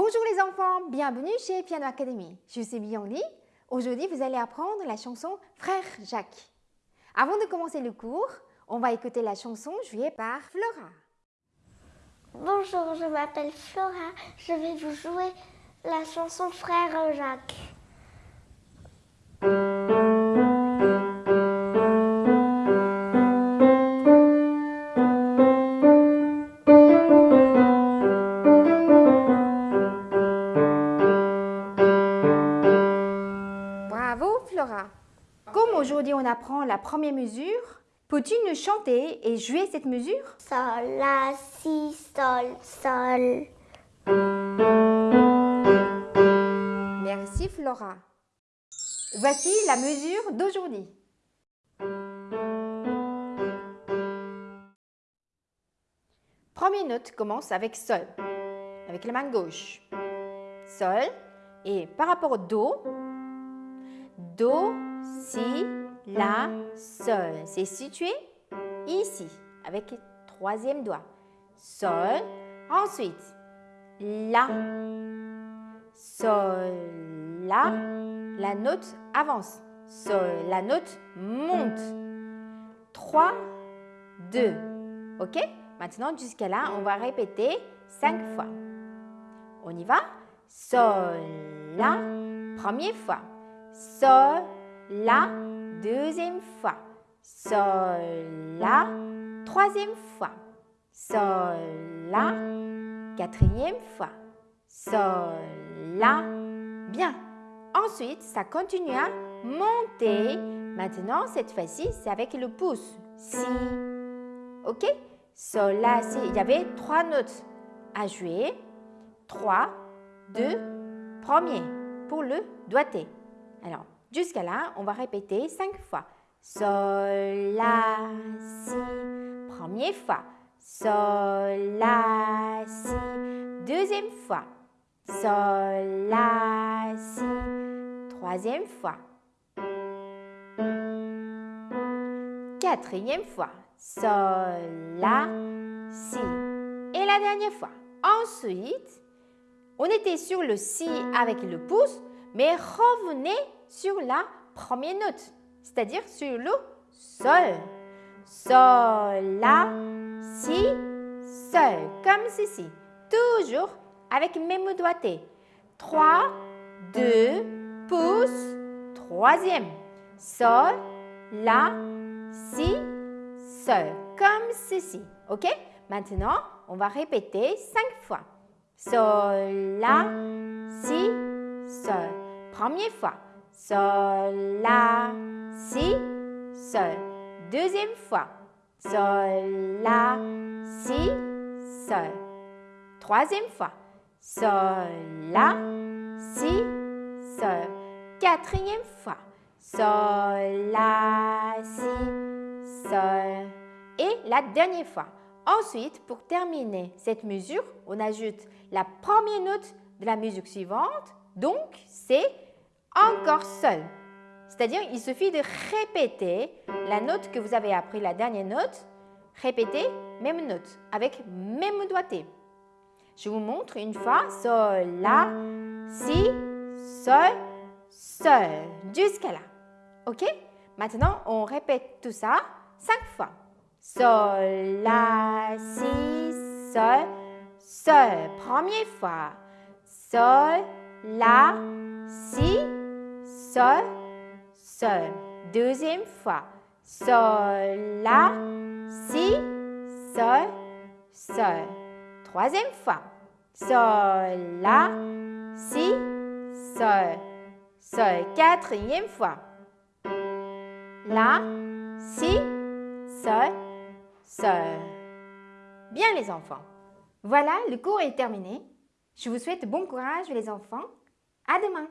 Bonjour les enfants, bienvenue chez Piano Academy. Je suis Li. Aujourd'hui, vous allez apprendre la chanson Frère Jacques. Avant de commencer le cours, on va écouter la chanson jouée par Flora. Bonjour, je m'appelle Flora. Je vais vous jouer la chanson Frère Jacques. Aujourd'hui on apprend la première mesure, peux-tu nous chanter et jouer cette mesure? Sol, la, si, sol, sol. Merci Flora. Voici la mesure d'aujourd'hui. Première note commence avec Sol, avec la main gauche. Sol, et par rapport au Do, Do, Si, La, Sol. C'est situé ici, avec le troisième doigt. Sol. Ensuite, La, Sol, La. La note avance. Sol, la note monte. 3, 2. OK? Maintenant, jusqu'à là, on va répéter cinq fois. On y va? Sol, La, première fois. Sol, La, deuxième fois. Sol, La, troisième fois. Sol, La, quatrième fois. Sol, La. Bien. Ensuite, ça continue à monter. Maintenant, cette fois-ci, c'est avec le pouce. Si. OK? Sol, La, Si. Il y avait trois notes à jouer. Trois, deux, premier pour le doigté. Alors, jusqu'à là, on va répéter cinq fois. Sol, La, Si. Première fois. Sol, La, Si. Deuxième fois. Sol, La, Si. Troisième fois. Quatrième fois. Sol, La, Si. Et la dernière fois. Ensuite, on était sur le Si avec le pouce, mais revenez sur la première note, c'est-à-dire sur le Sol. Sol, La, Si, Sol, comme ceci. Toujours avec même doigté. 3, 2, pouce, troisième. Sol, La, Si, Sol, comme ceci. OK? Maintenant, on va répéter cinq fois. Sol, La, Si, Sol. Première fois. Sol, La, Si, Sol. Deuxième fois. Sol, La, Si, Sol. Troisième fois. Sol, La, Si, Sol. Quatrième fois. Sol, La, Si, Sol. Et la dernière fois. Ensuite, pour terminer cette mesure, on ajoute la première note de la mesure suivante. Donc, c'est encore seul. C'est-à-dire, il suffit de répéter la note que vous avez appris, la dernière note. Répétez même note avec même doigté. Je vous montre une fois. Sol, La, Si, Sol, Sol. Jusqu'à là. OK? Maintenant, on répète tout ça cinq fois. Sol, La, Si, Sol, Sol. Première fois. Sol, La, Si, Sol, Sol. Deuxième fois. Sol, La, Si, Sol, Sol. Troisième fois. Sol, La, Si, Sol, Sol. Quatrième fois. La, Si, Sol, Sol. Bien les enfants. Voilà, le cours est terminé. Je vous souhaite bon courage les enfants. À demain